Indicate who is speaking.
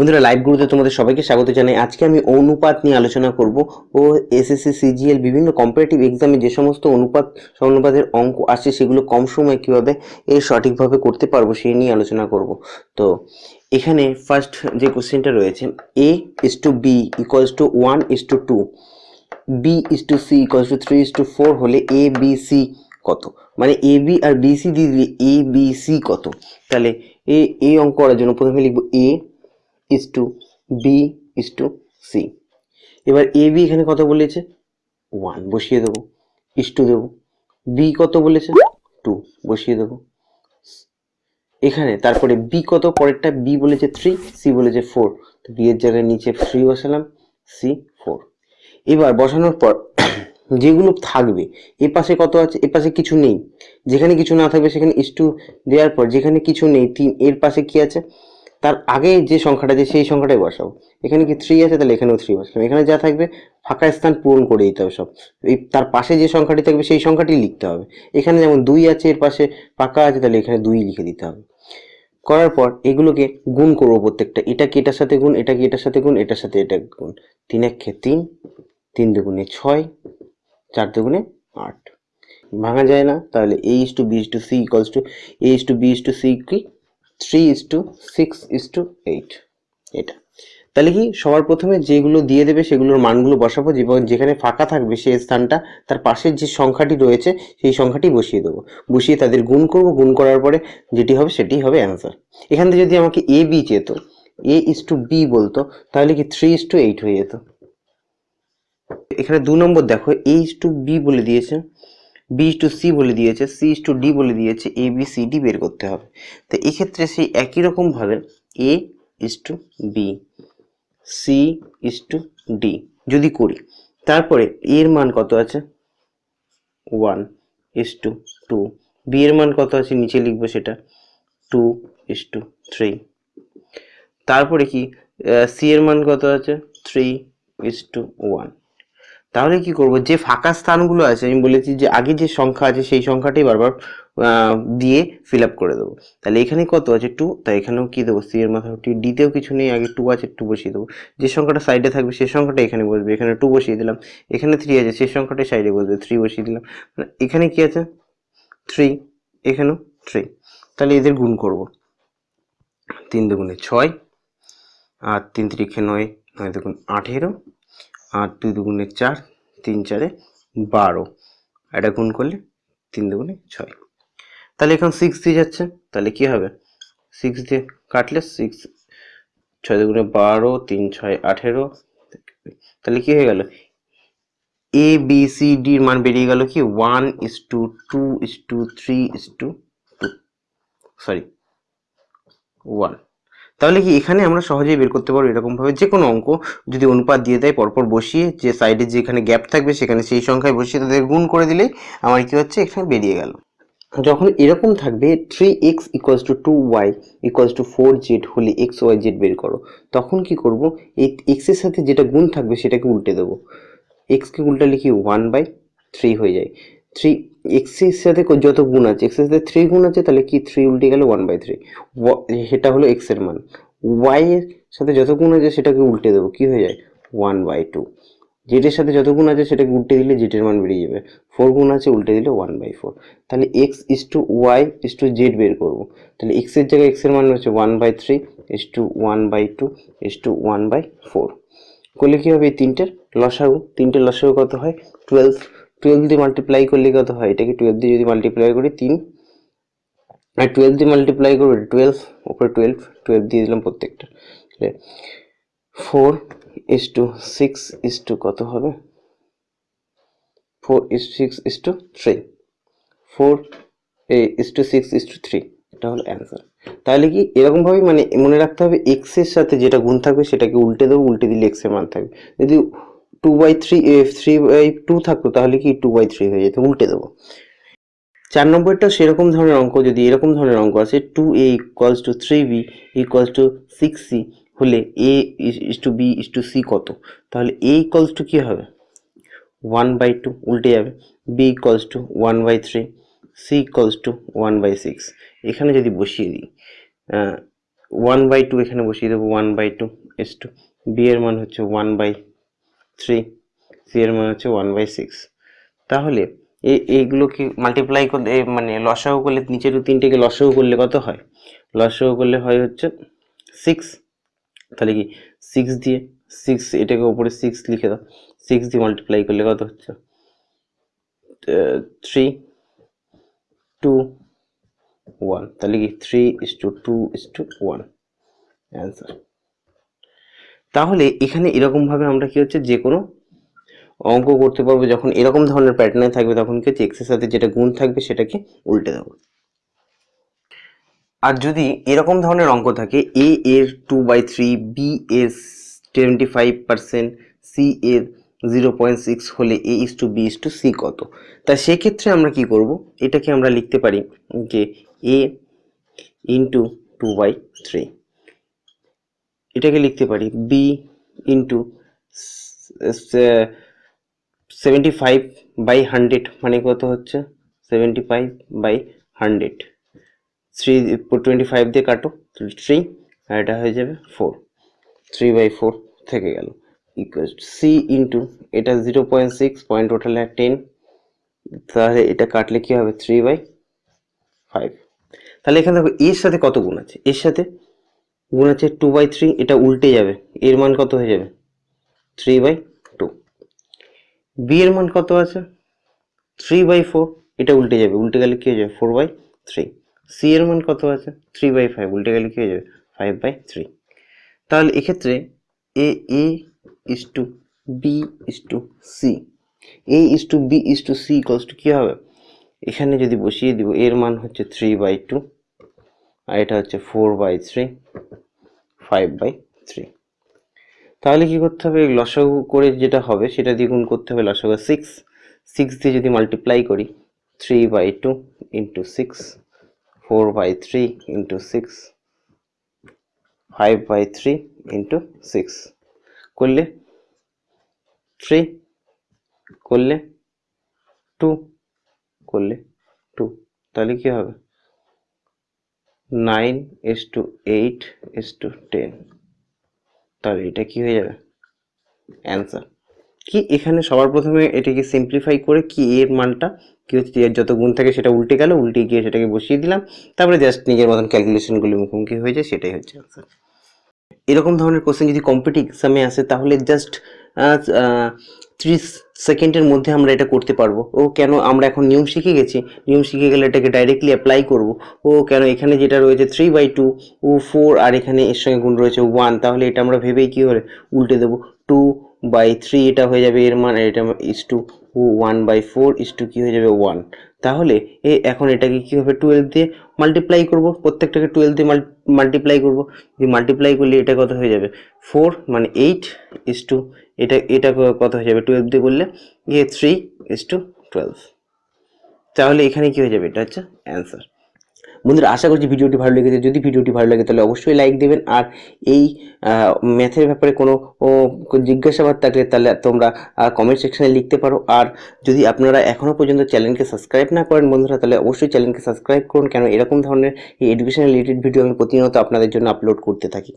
Speaker 1: বন্ধুরা লাইভ গুরুতে তোমাদের সবাইকে স্বাগত জানাই। আজকে আমি অনুপাত নিয়ে আলোচনা করব ও এসএসসি সিজিএল বিভিন্ন কম্পারেটিভ এক্সামে যে সমস্ত অনুপাত অনুপাতের অঙ্ক আসে সেগুলো কম সময়ে কীভাবে এ সঠিকভাবে করতে পারব সেই নিয়ে আলোচনা করব। তো এখানে ফার্স্ট যে কোশ্চেনটা রয়েছে A is to B equals to one is to two B is to C equals to three is to four হলে এ বি সি কত? মানে এ বি আর বি সি দিয়ে দিলে এ বি সি কত? তাহলে এ এ অঙ্ক করার জন্য প্রথমে লিখব A is to B is to C এবার এ বি এখানে কত বলেছে? ওয়ান বসিয়ে দেবো। ইস টু দেবো। বি কত বলেছে? টু বসিয়ে দেবো। এখানে, তারপরে বি কত? পরেরটা বি বলেছে থ্রি সি বলেছে ফোর তো বি এর জায়গায় নিচে থ্রি বসালাম সি ফোর এবার বসানোর পর, যেগুলো থাকবে, এ পাশে কত আছে? এ পাশে কিছু নেই। যেখানে কিছু না থাকবে, সেখানে ইস টু দেওয়ার পর, যেখানে কিছু নেই, তিন, এর পাশে কি আছে? তার আগে যে সংখ্যাটা আছে, সেই সংখ্যাটাই বসাবো এখানে কি থ্রি আছে, তাহলে এখানেও থ্রি বসালাম। এখানে যা থাকবে, ফাঁকা স্থান পূরণ করে দিতে হবে সব। এই তার পাশে যে সংখ্যাটি থাকবে, সেই সংখ্যাটি লিখতে হবে। এখানে যেমন দুই আছে, এর পাশে ফাঁকা আছে, তাহলে এখানে দুই লিখে দিতে হবে। করার পর এগুলোকে গুণ করব প্রত্যেকটা। এটা কি এটার সাথে গুণ, এটা কি এটার সাথে গুণ, এটার সাথে এটা গুণ। তিন একে তিন তিন দুগুণে ছয়, চার দুগুণে আট। ভাঙা যায় না, তাহলে A is to B is to C equals to A is to B is to C কি three is to six is to eight এটা। তাহলে কি সবার প্রথমে যেগুলো দিয়ে দেবে সেগুলোর মানগুলো বসাবো এবং যেখানে ফাঁকা থাকবে সেই স্থানটা, তার পাশের যে সংখ্যাটি রয়েছে সেই সংখ্যাটি বসিয়ে দেবো। বসিয়ে তাদের গুণ করব, গুণ করার পরে যেটি হবে সেটি হবে অ্যান্সার এখান থেকে যদি আমাকে এ বি চেত এ ইস টু বি বলতো, তাহলে কি থ্রি ইস টু এইট হয়ে যেত। এখানে দু নম্বর দেখো এ ইস টু বি বলে দিয়েছে। বি টু সি বলে দিয়েছে সি টু ডি বলে দিয়েছে এ বি সি ডি বের করতে হবে। তো এক্ষেত্রে সেই একই রকমভাবে A is to B C is to D যদি করি, তারপরে এর মান কত আছে? One is to two B এর মান কত আছে? নিচে লিখব সেটা টু ইস টু থ্রি তারপরে কি? সি এর মান কত আছে? থ্রি ইস টু ওয়ান তাহলে কি করব? যে ফাঁকা স্থানগুলো আছে, আমি বলেছি যে আগে যে সংখ্যা আছে, সেই সংখ্যাটাই বারবার দিয়ে ফিল আপ করে দেবো। তাহলে এখানে কত আছে? টু তাই এখানেও কি দেবো? সি এর মাথায় টি ডিতেও কিছু নেই, আগে টু আছে টু বসিয়ে দেবো। যে সংখ্যাটা সাইডে থাকবে সেই সংখ্যাটা এখানে বসবে। এখানে টু বসিয়ে দিলাম। এখানে থ্রি আছে সেই সংখ্যাটাই সাইডে বসবে। থ্রি বসিয়ে দিলাম। মানে এখানে কি আছে? থ্রি এখানেও থ্রি তাহলে এদের গুণ করব। তিন দুগুণে ছয়, আর তিন তিরিখে নয় নয় দুগুণ আঠেরো। আর দুই দুগুণে চার, তিন চারে বারো। এটা গুণ করলে তিন দুগুণে ছয়। তাহলে এখন সিক্স দিয়ে যাচ্ছে। তাহলে কি হবে? সিক্স দিয়ে কাটলে সিক্স ছয় দুগুণে বারো, তিন ছয় আঠেরো। তাহলে কি হয়ে গেল? এ বি সি ডির মান বেরিয়ে গেল কি? One is to two is to three is to two sorry one তাহলে কি এখানে আমরা সহজেই বের করতে পারব এরকমভাবে? যে কোনো অঙ্ক যদি অনুপাত দিয়ে দেয়, পরপর বসিয়ে যে সাইডে যেখানে গ্যাপ থাকবে সেখানে সেই সংখ্যায় বসিয়ে তাদের গুণ করে দিলেই আমার কি হচ্ছে? এখানে বেরিয়ে গেল। যখন এরকম থাকবে three x equals to two y equals to four z হলে এক্স ওয়াই জেড বের করো, তখন কি করব? এই এক্সের সাথে যেটা গুণ থাকবে সেটাকে উল্টে দেবো। এক্সকে উল্টে লিখি ওয়ান বাই থ্রি হয়ে যায়। থ্রি এক্সের সাথে যত গুণ আছে এক্সের সাথে থ্রি গুণ আছে, তাহলে কি থ্রি উল্টে গেলে ওয়ান বাই থ্রি সেটা হলো এক্সের মান। ওয়াই এর সাথে যত গুণ আছে, সেটাকে উল্টে দেবো। কি হয়ে যায়? ওয়ান বাই টু জেটের সাথে যত গুণ আছে, সেটাকে উল্টে দিলে জেটের মান বেরিয়ে যাবে। ফোর গুণ আছে, উল্টে দিলে ওয়ান বাই ফোর তাহলে x is to y is to z বের করব। তাহলে এক্সের জায়গায় এক্সের মান হচ্ছে one by three is to one by two is to one by four করলে কী হবে এই তিনটের? লসাগু। তিনটের লসাগু কত হয়? টুয়েলভ টুয়েলভ দিয়ে মাল্টিপ্লাই করলে কত হয়? এটাকে টুয়েলভ দিয়ে যদি মাল্টিপ্লাই করি তিন, আর টুয়েলভ দিয়ে মাল্টিপ্লাই করব টুয়েলভ ওপরে টুয়েলভ টুয়েলভ দিয়ে দিলাম প্রত্যেকটা। Four is to six is to কত হবে? Four is six is to three four is to six is to three এটা হলো অ্যান্সার তাহলে কি এরকমভাবেই মানে মনে রাখতে হবে এক্সের সাথে যেটা গুণ থাকবে সেটাকে উল্টে দেবো, উল্টে দিলে এক্সের মান থাকবে। যদি two by three three by two থাকতো, তাহলে কি টু বাই থ্রি হয়ে যেত? উল্টে দেবো। চার নম্বরটা সেরকম ধরনের অঙ্ক, যদি এরকম ধরনের অঙ্ক আছে two a equals to three b equals to six c হলে a is to b is to c কত? তাহলে এ ইকুয়ালস টু কী হবে? ওয়ান বাই টু উল্টে যাবে। B equals to one by three c equals to one by six এখানে যদি বসিয়ে দিই ওয়ান বাই টু এখানে বসিয়ে দেবো one by two is to b এর মান হচ্ছে ওয়ান বাই থ্রি সি এর মান হচ্ছে ওয়ান বাই সিক্স তাহলে এই এইগুলোকে মাল্টিপ্লাই করলে মানে লসাগু করলে, নিচের তিনটেকে লসাগু করলে কত হয়? লসাগু করলে হয় হচ্ছে সিক্স তাহলে কি? সিক্স দিয়ে সিক্স এটাকে উপরে সিক্স লিখে দাও। সিক্স দিয়ে মাল্টিপ্লাই করলে কত হচ্ছে? থ্রি টু ওয়ান তাহলে কি? Three is to two is to one answer তাহলে এখানে এরকমভাবে আমরা কি হচ্ছে? যে কোনো অঙ্ক করতে পারব। যখন এরকম ধরনের প্যাটার্নে থাকবে, তখন কি হচ্ছে? এক্সের সাথে যেটা গুণ থাকবে, সেটাকে উল্টে দেবো। আর যদি এরকম ধরনের অঙ্ক থাকে এ এর টু বাই থ্রি বি এর টোয়েন্টি ফাইভ পার্সেন্ট সি এর জিরো পয়েন্ট সিক্স হলে a is to b is to c কত? তা সেক্ষেত্রে আমরা কি করব? এটাকে আমরা লিখতে পারি যে a into two by three এটাকে লিখতে পারি b into seventy five by hundred মানে কত হচ্ছে? Seventy five by hundred three twenty five দিয়ে কাটো থ্রি আর এটা হয়ে যাবে ফোর থ্রি বাই ফোর থেকে গেল। সি ইন্টু এটা zero point six point total ten তাহলে এটা কাটলে কি হবে? থ্রি বাই ফাইভ তাহলে এখানে দেখো এর সাথে কত গুণ আছে? এর সাথে গুণ আছে টু বাই থ্রি এটা উল্টে যাবে। এর মান কত হয়ে যাবে? থ্রি বাই টু বি এর মান কত আছে? থ্রি বাই ফোর এটা উল্টে যাবে। উল্টে গেলে কি হয়ে যাবে? ফোর বাই থ্রি সি এর মান কত আছে? থ্রি বাই ফাইভ উল্টে গেলে কি হয়ে যাবে? ফাইভ বাই থ্রি তাহলে এক্ষেত্রে a a is to b is to c a is to b is to c equals to কী হবে? এখানে যদি বসিয়ে দিব, এর মান হচ্ছে থ্রি বাই টু আর এটা হচ্ছে four by three five by three তাহলে কি করতে হবে? লসাগু করে যেটা হবে, সেটা দিয়ে গুণ করতে হবে লসাগু সিক্স সিক্স দিয়ে যদি মাল্টিপ্লাই করি three by two into six four by three into six five by three into six করলে থ্রি করলে টু করলে টু তাহলে কী হবে? Nine is to eight is to ten. তাহলে এটা কি হয়ে যাবে? অ্যান্সার। কি এখানে সবার প্রথমে এটাকে সিম্পলিফাই করে কি এর মানটা, কি হচ্ছে এর যত গুণ থাকে সেটা উল্টে গেল, উল্টে গিয়ে সেটাকে বসিয়ে দিলাম। তারপরে জাস্ট নিজের মতন ক্যালকুলেশনগুলো মুখোমুখি হয়ে যায়, সেটাই হচ্ছে অ্যান্সার এরকম ধরনের কোশ্চেন যদি কম্পিটিভ এক্সামে আসে, তাহলে জাস্ট ত্রিশ সেকেন্ডের মধ্যে আমরা এটা করতে পারব। ও কেন আমরা এখন নিয়ম শিখে গেছি? নিয়ম শিখে গেলে এটাকে ডাইরেক্টলি অ্যাপ্লাই করব। ও কেন এখানে যেটা রয়েছে থ্রি বাই টু ও ফোর আর এখানে এর সঙ্গে গুণ রয়েছে ওয়ান তাহলে এটা আমরা ভেবেই কী হলে উল্টে দেবো? টু বাই থ্রি এটা হয়ে যাবে এর মান এটা is to one by four is to কী হয়ে যাবে ওয়ান তাহলে এ এখন এটাকে কী হবে টুয়েলভ দিয়ে মাল্টিপ্লাই করব? প্রত্যেকটাকে টুয়েলভ দিয়ে মাল্টিপ্লাই করব। যদি মাল্টিপ্লাই করলে এটা কত হয়ে যাবে? ফোর মানে এইট ইস টু এটা এটা কত হয়ে যাবে? টুয়েলভ দিয়ে করলে ইয়ে থ্রি ইস টু টুয়েলভ তাহলে এখানে কী হয়ে যাবে? এটা হচ্ছে অ্যান্সার বন্ধুরা, আশা করছি ভিডিওটি ভালো লেগেছে। যদি ভিডিওটি ভালো লাগে, তাহলে অবশ্যই লাইক দেবেন। আর এই ম্যাথের ব্যাপারে কোনো জিজ্ঞাসাবাদ থাকলে তাহলে তোমরা কমেন্ট সেকশানে লিখতে পারো। আর যদি আপনারা এখনও পর্যন্ত চ্যানেলকে সাবস্ক্রাইব না করেন বন্ধুরা, তাহলে অবশ্যই চ্যানেলকে সাবস্ক্রাইব করুন। কেন এরকম ধরনের এই এডুকেশন রিলেটেড ভিডিও আমি প্রতিনিয়ত আপনাদের জন্য আপলোড করতে থাকি।